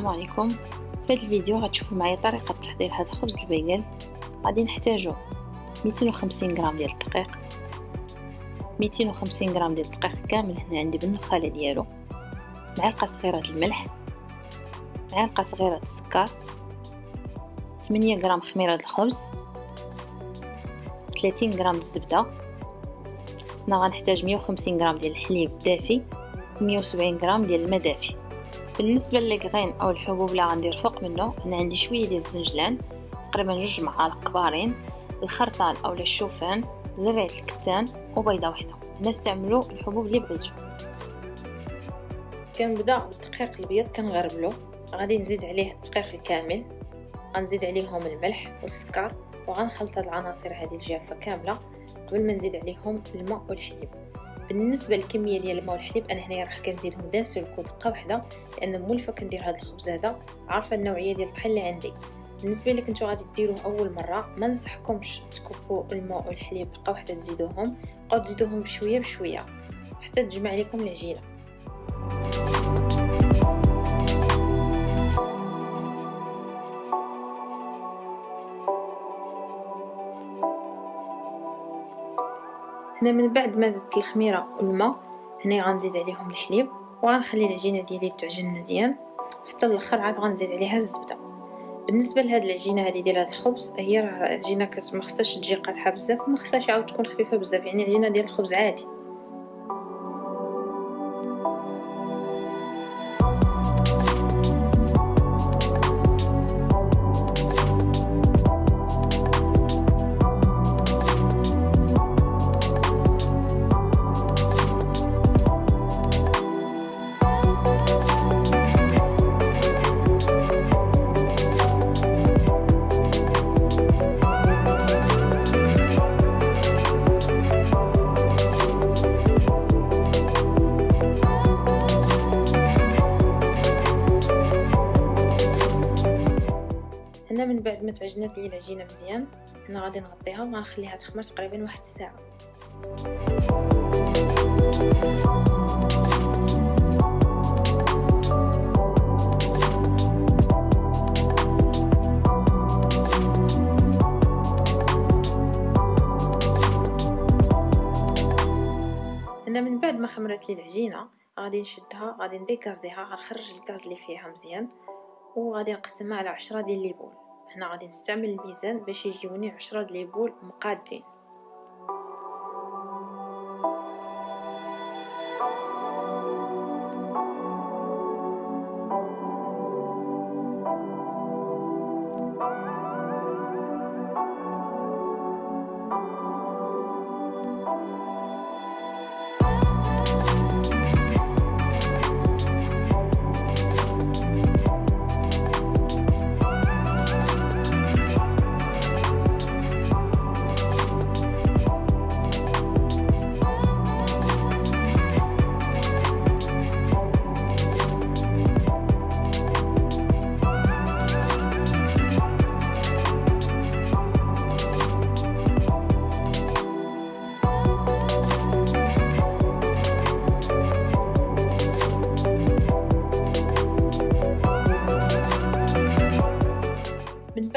السلام عليكم. في هذا الفيديو غتشوفوا معايا طريقة تحضير هذا الخبز البيقل غادي نحتاجو 250 غرام ديال الدقيق. 250 غرام ديال الدقيق كامل هنا عندي بالنخاله ديالو. معلقه صغيره الملح. معلقه صغيره السكر. 8 غرام خميرة الخبز. 30 غرام الزبدة. هنا غنحتاج 150 غرام ديال الحليب دافي 170 غرام ديال الماء دافي بالنسبة للكغين أو الحبوب اللي غندير فوق منه أنا عندي شوية ديال الزنجلان تقريبا جوج معالق كبارين الخرطال أو الشوفان زرعه الكتان وبيضة واحدة نستعملوا الحبوب اللي بغيتو. كنبدأ بالدقيق الأبيض كنغربلو. غادي نزيد عليه الدقيق الكامل. غنزيد عليهم الملح والسكر وغنخلط هاد العناصر هذه الجافة كاملة قبل ما نزيد عليهم الماء والحليب. بالنسبة للكمية ديال الماء والحليب أنا هنايا راح كنزيدهم دان سولكو دقه واحدة لأن مولفة كندير هذا الخبز هذا عارفة النوعية ديال الطحين اللي عندي. بالنسبة لك نتو غادي ديروه أول مرة ما ننصحكمش تكبوا الماء والحليب دقه واحدة تزيدوهم بقاو تزيدوهم بشوية بشوية حتى تجمع لكم العجينة. هنا من بعد ما زدت الخميرة والماء هنا غنزيد عليهم الحليب وغنخلي العجينة ديالي تعجن مزيان حتى الآخر عاد غنزيد عليها الزبدة. بالنسبة لهاد العجينة هذه ديال هاد الخبز هي راه عجينة ما خصهاش تجي قاصحه بزاف وما خصهاش عاود تكون خفيفة بزاف يعني عجينة ديال الخبز عادي. هنا من بعد ما تعجنات لي العجينه مزيان. هنا غادي نغطيها وغنخليها تخمر تقريبا واحد الساعة. هنا من بعد ما خمرت لي العجينه غادي نشدها غادي نديكازيها غنخرج الكاز اللي فيها مزيان وغادي نقسمها على عشرة ديال ليبول هنا غادي نستعمل الميزان باش يجيوني عشرة ديال ليبول مقادين.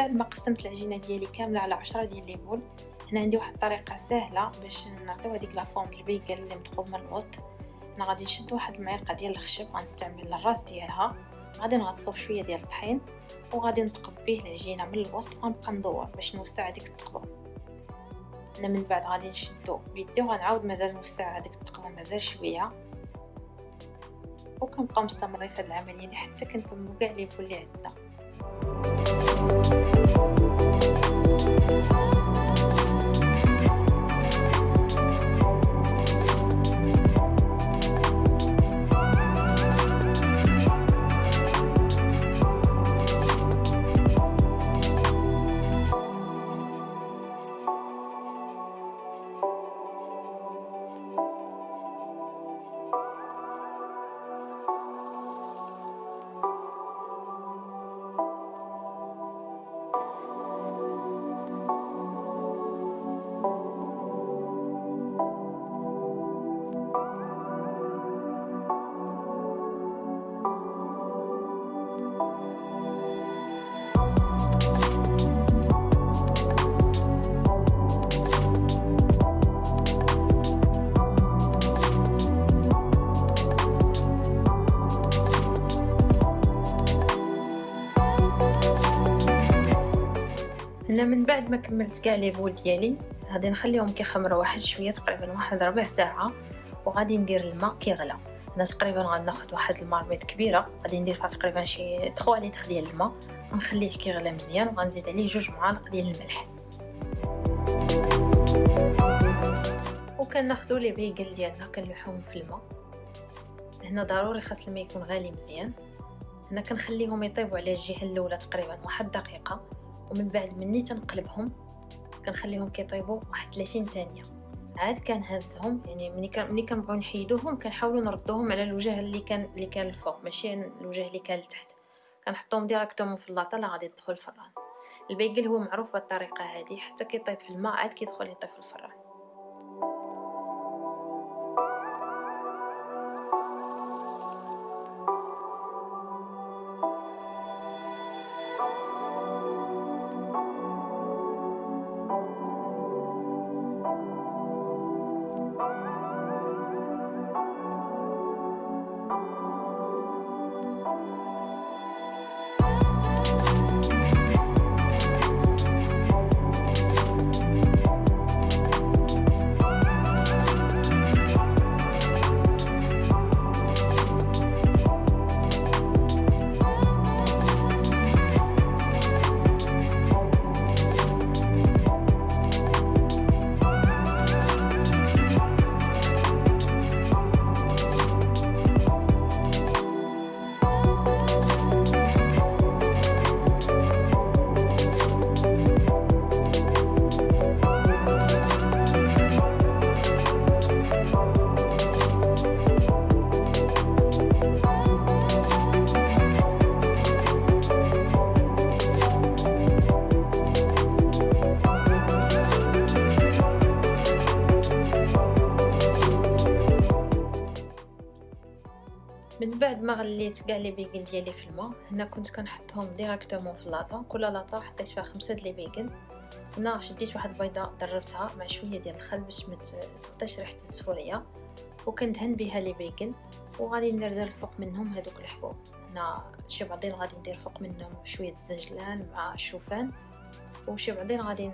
بعد ما قسمت العجينة ديالي كاملة على عشرة ديال ليمون هنا عندي واحد الطريقة سهلة باش نعطيو هذيك la forme ال bagel اللي مثقوب من الوسط. أنا غادي نشد واحد المعلقه ديال الخشب غنستعمل الراس ديالها. غادي نغطسو شوية ديال الطحين وغادي نثقب به العجينة من الوسط وغنبقى ندور باش نوسع هذيك الثقبه هنا من بعد غادي نشدو بيدي وغنعاود مازال نوسع هذيك الثقبه مازال شوية. وكنبقاو مستمرين في هذه العملية حتى كنكملو كاع les boules اللي عندنا هنا من بعد ما كملت كاع لي بول ديالي غادي نخليهم كيخمروا واحد شوية تقريبا واحد ربع ساعة وغادي ندير الماء كيغلى. هنا تقريبا غناخد واحد المارميط كبيرة غادي ندير فيها تقريبا شي 3 لتر ديال الماء ونخليه كيغلى مزيان وغنزيد عليه جوج معالق ديال الملح. وكناخذوا لي بيغل ديالنا كنلوحوهم في الماء. هنا ضروري خاص الماء يكون غالي مزيان. هنا كنخليهم يطيبوا على الجهة الأولى تقريبا واحد دقيقة. ومن بعد مني تنقلبهم كنخليهم كيطيبوا واحد 30 ثانية. عاد كنهزهم يعني ملي كان ملي كنبغيو نحيدوهم كنحاولوا نردوهم على الوجه اللي كان اللي كان الفوق ماشي الوجه اللي كان لتحت. كنحطوهم ديريكتومون في اللاطة لا غادي يدخل الفران. البيكل هو معروف بالطريقة هذه حتى كيطيب في الماء عاد كيدخل يطيب في الفران. ما غليت كاع les bagels ديالي في الماء هنا كنت كنحطهم directement في لاطا كل لاطا حطيت فيها خمسة les bagels هنا شديت واحد البيضة ضربتها مع شوية ديال الخل باش ما تبقاش ريحة السفوريه وكندهن بها les bagels وغادي ندير الفوق منهم هذوك الحبوب. هنا شي بعضين غادي ندير فوق منهم شوية الزنجلان مع الشوفان. وشي بعضين غادي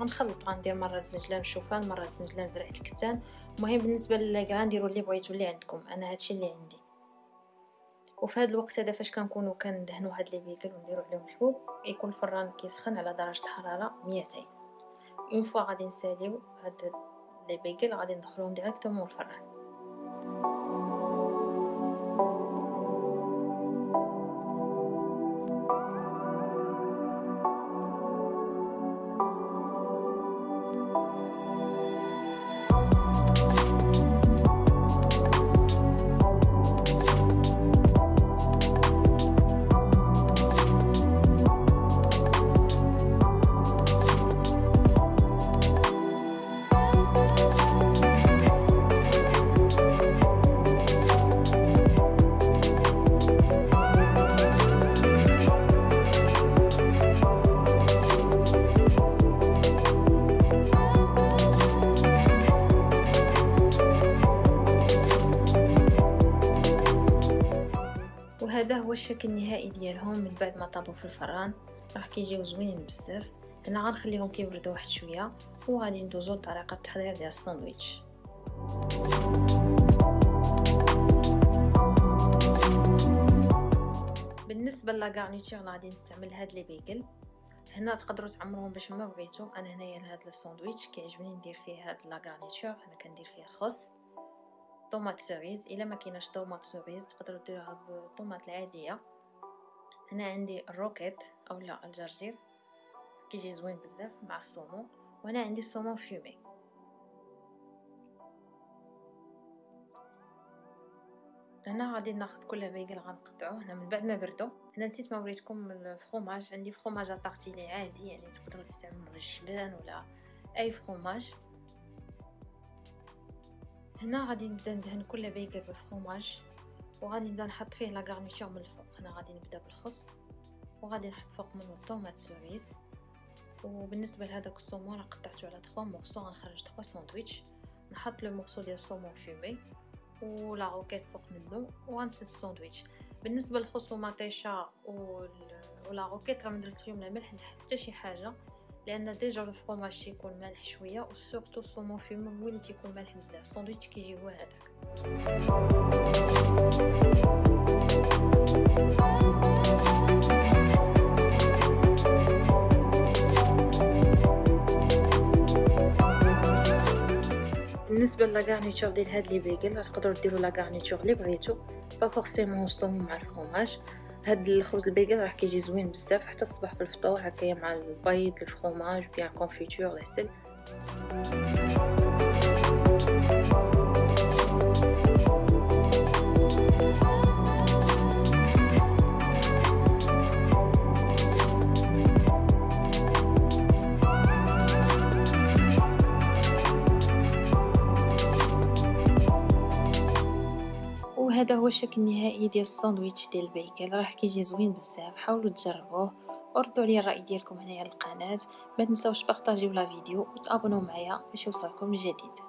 غنخلط غندير مرة الزنجلان الشوفان مرة الزنجلان زرعة الكتان. المهم بالنسبة لكاع نديروا اللي بغيتو اللي عندكم. أنا هادشي اللي عندي. وفي هذا الوقت هذا فاش كنكونوا كندهنوا هاد les bagels ونديروا عليهم الحبوب يكون الفران كيسخن على درجة الحراره 200 une fois غادي نساليو هاد les bagels غادي ندخلوهم directement الفران الشكل النهائي ديالهم من بعد ما طابوا في الفران راه كيجيو زوينين بزاف. هنا غنخليهم كيبردوا واحد شوية وغادي ندوزو لطريقة التحضير ديال الساندويتش. بالنسبة la garniture غادي نستعمل هاد les bagels. هنا تقدروا تعمروهم باش ما بغيتو. أنا هنايا لهاد الساندويتش كيعجبني ندير فيه هاد la garniture أنا كندير فيه خص tomates cerises إلا ما كايناش tomates cerises تقدروا ديروها بال tomates العادية. هنا عندي ال roquette اولا الجرجير كيجي زوين بزاف مع ال saumon وهنا عندي ال saumon fumé هنا غادي ناخذ كل bagel غنقطعوه هنا من بعد ما بردو. هنا نسيت ما وريتكم ال fromage عندي fromage à tartiner عادي يعني تقدروا تستعملوا الجبان ولا أي fromage هنا غادي نبدا ندهن كل bagel بال fromage وغادي نبدا نحط فيه la garniture من الفوق. هنا غادي نبدا بالخص وغادي نحط فوق منه ال tomates cerises وبالنسبة لهذاك ال saumon راه قطعته على 3 morceaux غنخرج 3 ساندويتش. نحط لو morceau ديال ال saumon fumé و la roquette فوق منه وغنسد الساندويتش. بالنسبة للخص ومطيشه و la roquette راه ما درت فيهم لا ملح حتى شي حاجة. لأن déjà ال fromage تيكون مالح شوية و surtout ال saumon fumé هو اللي تيكون مالح بزاف. الساندويتش كيجي هو هذاك. بالنسبة la garniture ديال هاد les bagels تقدروا ديروا la garniture اللي بغيتو. pas forcément ال saumon مع ال fromage هاد الخبز ال bagel راه كيجي زوين بزاف حتى الصباح في الفطور هكايا مع البيض ال fromage bien confiture العسل. وهذا هو الشكل النهائي ديال الساندويتش ديال ال bagel راه كيجي زوين بزاف. حاولوا تجربوه. وردوا لي الرأي ديالكم هنايا على القناة. ما تنساوش بارطاجيو la vidéo وتابوناو معايا باش يوصلكم الجديد.